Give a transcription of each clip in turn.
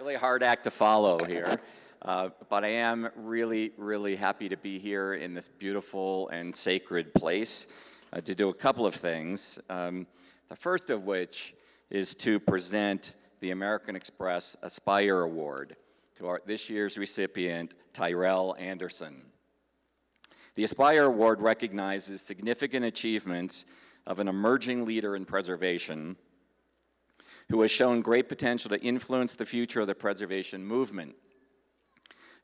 really hard act to follow here. Uh, but I am really, really happy to be here in this beautiful and sacred place uh, to do a couple of things. Um, the first of which is to present the American Express Aspire Award to our, this year's recipient, Tyrell Anderson. The Aspire Award recognizes significant achievements of an emerging leader in preservation who has shown great potential to influence the future of the preservation movement.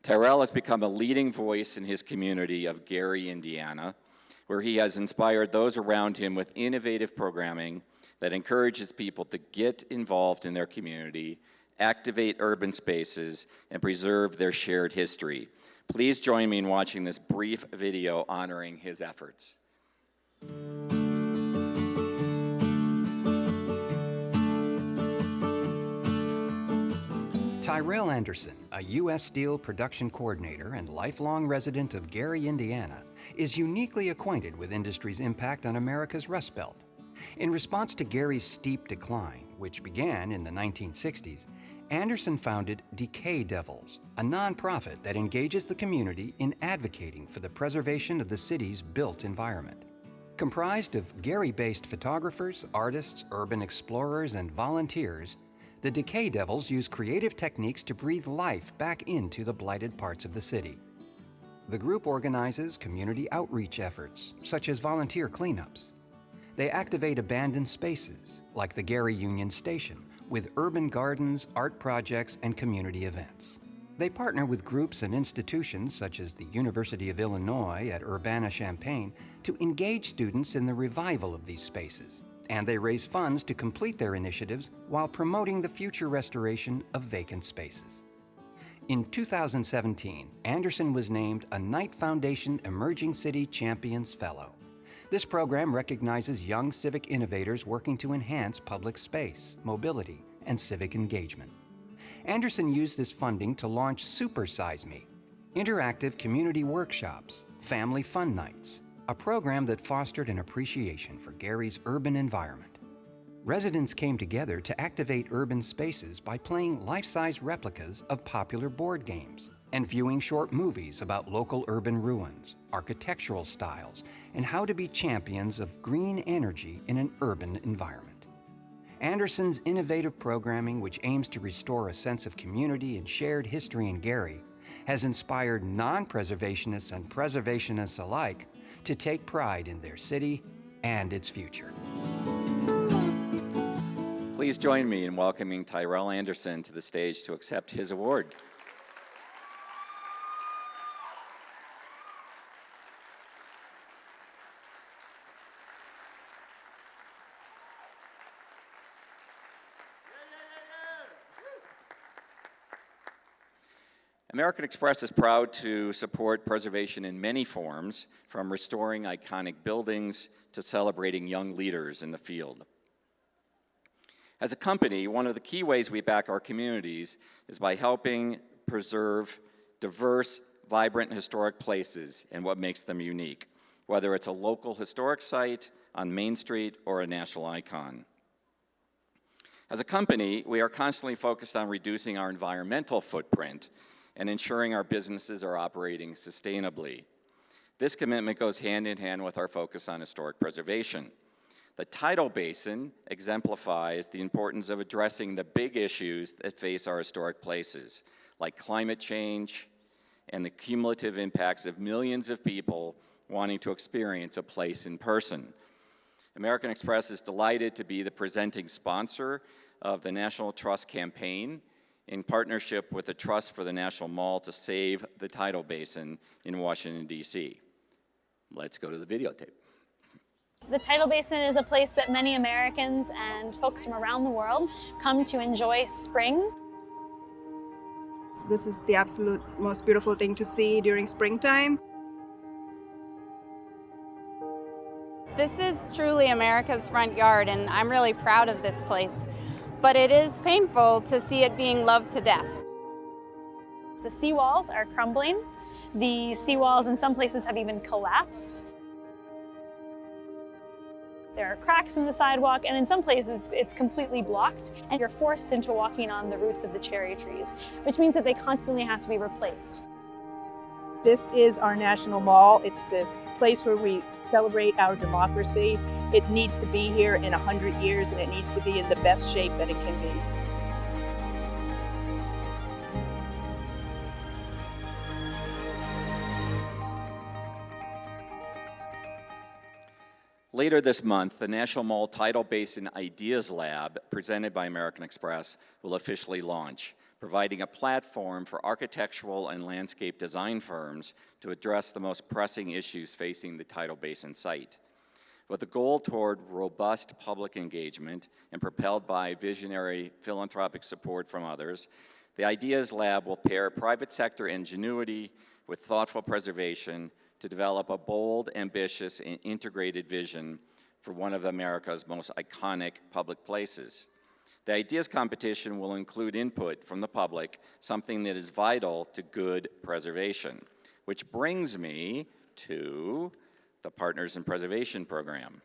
Tyrell has become a leading voice in his community of Gary, Indiana, where he has inspired those around him with innovative programming that encourages people to get involved in their community, activate urban spaces, and preserve their shared history. Please join me in watching this brief video honoring his efforts. Tyrell Anderson, a U.S. Steel production coordinator and lifelong resident of Gary, Indiana, is uniquely acquainted with industry's impact on America's Rust Belt. In response to Gary's steep decline, which began in the 1960s, Anderson founded Decay Devils, a nonprofit that engages the community in advocating for the preservation of the city's built environment. Comprised of Gary-based photographers, artists, urban explorers, and volunteers, the Decay Devils use creative techniques to breathe life back into the blighted parts of the city. The group organizes community outreach efforts, such as volunteer cleanups. They activate abandoned spaces, like the Gary Union Station, with urban gardens, art projects, and community events. They partner with groups and institutions such as the University of Illinois at Urbana-Champaign to engage students in the revival of these spaces and they raise funds to complete their initiatives while promoting the future restoration of vacant spaces. In 2017, Anderson was named a Knight Foundation Emerging City Champions Fellow. This program recognizes young civic innovators working to enhance public space, mobility, and civic engagement. Anderson used this funding to launch Super Size Me, interactive community workshops, family fun nights, a program that fostered an appreciation for Gary's urban environment. Residents came together to activate urban spaces by playing life-size replicas of popular board games and viewing short movies about local urban ruins, architectural styles, and how to be champions of green energy in an urban environment. Anderson's innovative programming, which aims to restore a sense of community and shared history in Gary, has inspired non-preservationists and preservationists alike to take pride in their city and its future. Please join me in welcoming Tyrell Anderson to the stage to accept his award. American Express is proud to support preservation in many forms, from restoring iconic buildings to celebrating young leaders in the field. As a company, one of the key ways we back our communities is by helping preserve diverse, vibrant historic places and what makes them unique, whether it's a local historic site on Main Street or a national icon. As a company, we are constantly focused on reducing our environmental footprint and ensuring our businesses are operating sustainably. This commitment goes hand in hand with our focus on historic preservation. The tidal basin exemplifies the importance of addressing the big issues that face our historic places, like climate change and the cumulative impacts of millions of people wanting to experience a place in person. American Express is delighted to be the presenting sponsor of the National Trust Campaign in partnership with the Trust for the National Mall to save the tidal basin in Washington, D.C. Let's go to the videotape. The tidal basin is a place that many Americans and folks from around the world come to enjoy spring. This is the absolute most beautiful thing to see during springtime. This is truly America's front yard and I'm really proud of this place but it is painful to see it being loved to death. The seawalls are crumbling. The seawalls in some places have even collapsed. There are cracks in the sidewalk, and in some places it's, it's completely blocked, and you're forced into walking on the roots of the cherry trees, which means that they constantly have to be replaced. This is our national mall. It's the place where we celebrate our democracy. It needs to be here in 100 years and it needs to be in the best shape that it can be. Later this month, the National Mall Tidal Basin Ideas Lab, presented by American Express, will officially launch, providing a platform for architectural and landscape design firms to address the most pressing issues facing the tidal basin site. With a goal toward robust public engagement and propelled by visionary philanthropic support from others, the Ideas Lab will pair private sector ingenuity with thoughtful preservation to develop a bold, ambitious, and integrated vision for one of America's most iconic public places. The ideas competition will include input from the public, something that is vital to good preservation. Which brings me to the Partners in Preservation Program.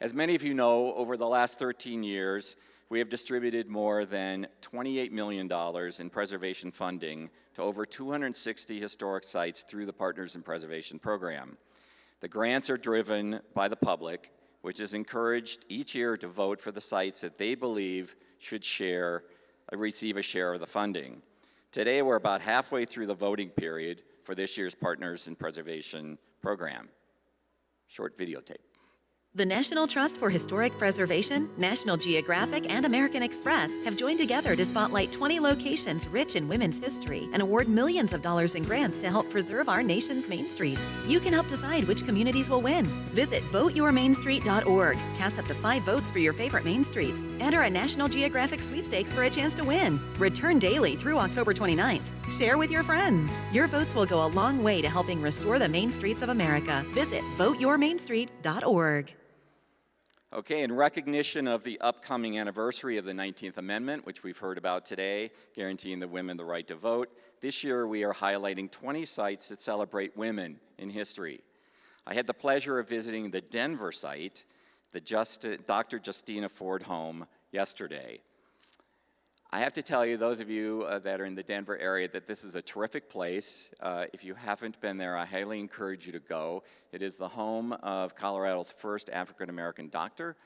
As many of you know, over the last 13 years, we have distributed more than $28 million in preservation funding to over 260 historic sites through the Partners in Preservation Program. The grants are driven by the public, which is encouraged each year to vote for the sites that they believe should share, receive a share of the funding. Today, we're about halfway through the voting period for this year's Partners in Preservation Program. Short videotape. The National Trust for Historic Preservation, National Geographic, and American Express have joined together to spotlight 20 locations rich in women's history and award millions of dollars in grants to help preserve our nation's main streets. You can help decide which communities will win. Visit voteyourmainstreet.org. Cast up to five votes for your favorite main streets. Enter a National Geographic sweepstakes for a chance to win. Return daily through October 29th. Share with your friends. Your votes will go a long way to helping restore the main streets of America. Visit voteyourmainstreet.org. Okay, in recognition of the upcoming anniversary of the 19th Amendment, which we've heard about today, guaranteeing the women the right to vote, this year we are highlighting 20 sites that celebrate women in history. I had the pleasure of visiting the Denver site, the Just, Dr. Justina Ford home, yesterday. I have to tell you, those of you uh, that are in the Denver area, that this is a terrific place. Uh, if you haven't been there, I highly encourage you to go. It is the home of Colorado's first African American doctor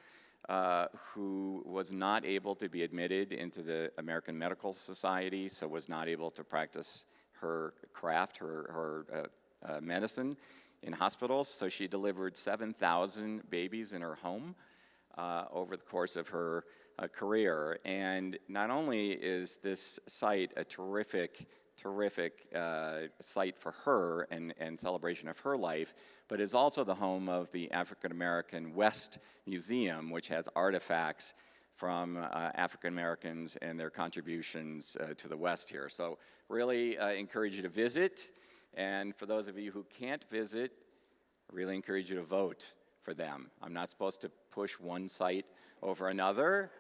uh, who was not able to be admitted into the American Medical Society, so was not able to practice her craft, her, her uh, uh, medicine in hospitals. So she delivered 7,000 babies in her home uh, over the course of her uh, career. And not only is this site a terrific, terrific uh, site for her and, and celebration of her life, but is also the home of the African American West Museum, which has artifacts from uh, African Americans and their contributions uh, to the West here. So really uh, encourage you to visit. And for those of you who can't visit, I really encourage you to vote for them. I'm not supposed to push one site over another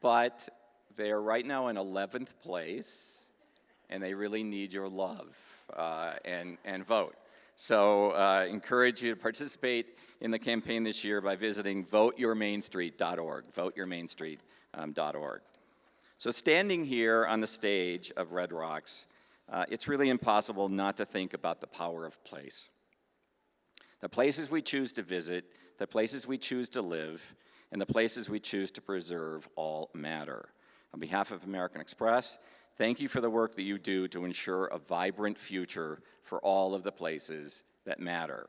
but they are right now in 11th place, and they really need your love uh, and, and vote. So uh, encourage you to participate in the campaign this year by visiting voteyourmainstreet.org, voteyourmainstreet.org. So standing here on the stage of Red Rocks, uh, it's really impossible not to think about the power of place. The places we choose to visit, the places we choose to live, and the places we choose to preserve all matter. On behalf of American Express, thank you for the work that you do to ensure a vibrant future for all of the places that matter.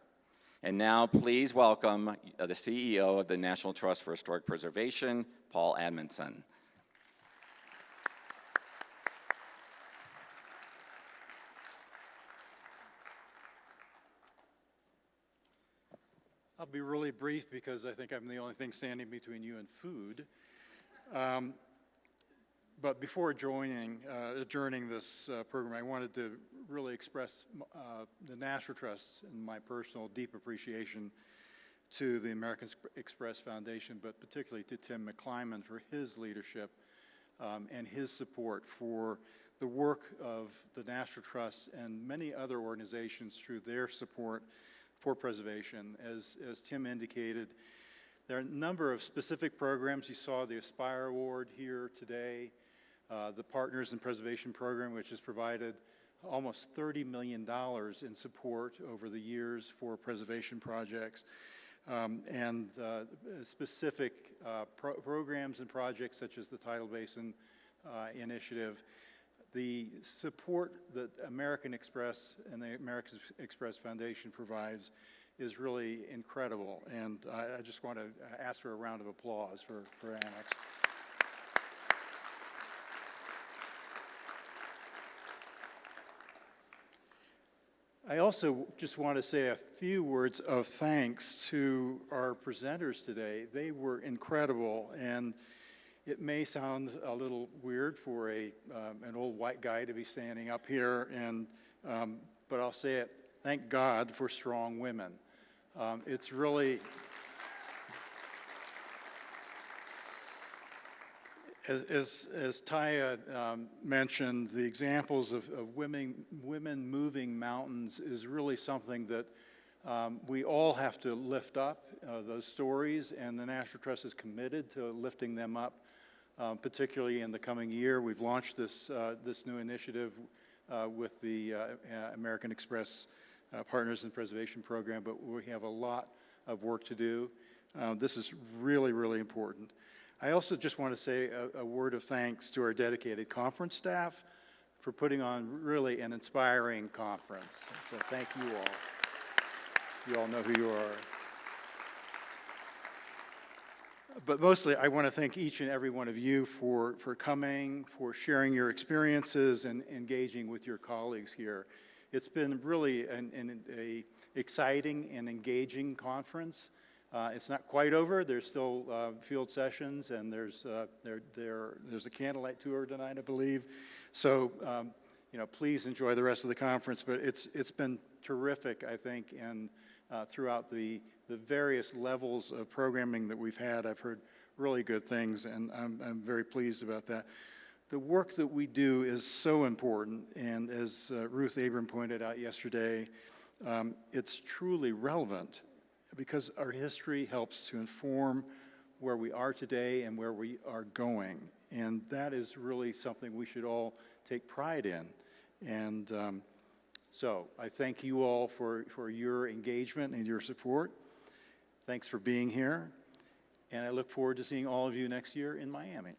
And now, please welcome uh, the CEO of the National Trust for Historic Preservation, Paul Edmondson. I'll be really brief because I think I'm the only thing standing between you and food. Um, but before joining, uh, adjourning this uh, program, I wanted to really express uh, the National Trust and my personal deep appreciation to the American Express Foundation, but particularly to Tim McClimon for his leadership um, and his support for the work of the National Trust and many other organizations through their support for preservation. As, as Tim indicated, there are a number of specific programs. You saw the Aspire Award here today, uh, the Partners in Preservation Program, which has provided almost $30 million in support over the years for preservation projects. Um, and uh, specific uh, pro programs and projects such as the Tidal Basin uh, Initiative. The support that American Express and the American Express Foundation provides is really incredible. And I, I just want to uh, ask for a round of applause for, for Amex. I also just want to say a few words of thanks to our presenters today. They were incredible, and it may sound a little weird for a, um, an old white guy to be standing up here, and, um, but I'll say it, thank God for strong women. Um, it's really, As, as, as Taya um, mentioned, the examples of, of women, women moving mountains is really something that um, we all have to lift up, uh, those stories, and the National Trust is committed to lifting them up, um, particularly in the coming year. We've launched this, uh, this new initiative uh, with the uh, uh, American Express uh, Partners in Preservation Program, but we have a lot of work to do. this is really, really important. I also just want to say a, a, word of thanks to our dedicated conference staff for putting on really an inspiring conference. So thank you all. You all know who you are. But mostly, I want to thank each and every one of you for, for coming, for sharing your experiences and engaging with your colleagues here. It's been really an, an a exciting and engaging conference. Uh, it's not quite over. There's still uh, field sessions, and there's uh, there, there there's a candlelight tour tonight, I believe. So, um, you know, please enjoy the rest of the conference. But it's it's been terrific, I think, and uh, throughout the the various levels of programming that we've had, I've heard really good things, and I'm I'm very pleased about that. The work that we do is so important, and as uh, Ruth Abram pointed out yesterday, um, it's truly relevant because our history helps to inform where we are today and where we are going. And that is really something we should all take pride in. And um, so I thank you all for, for your engagement and your support. Thanks for being here. And I look forward to seeing all of you next year in Miami.